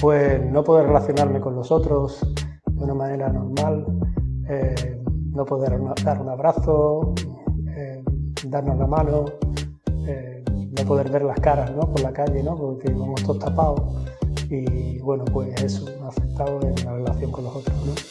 Pues no poder relacionarme con los otros de una manera normal, eh, no poder dar un abrazo, eh, darnos la mano, eh, no poder ver las caras ¿no? por la calle, ¿no? porque vamos todos tapados y bueno, pues eso me ha afectado en la relación con los otros. ¿no?